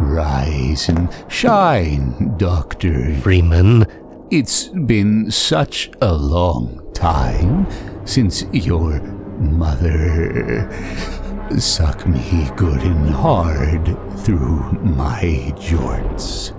Rise and shine, Dr. Freeman, It's been such a long time since your mother sucked me good and hard through my jorts.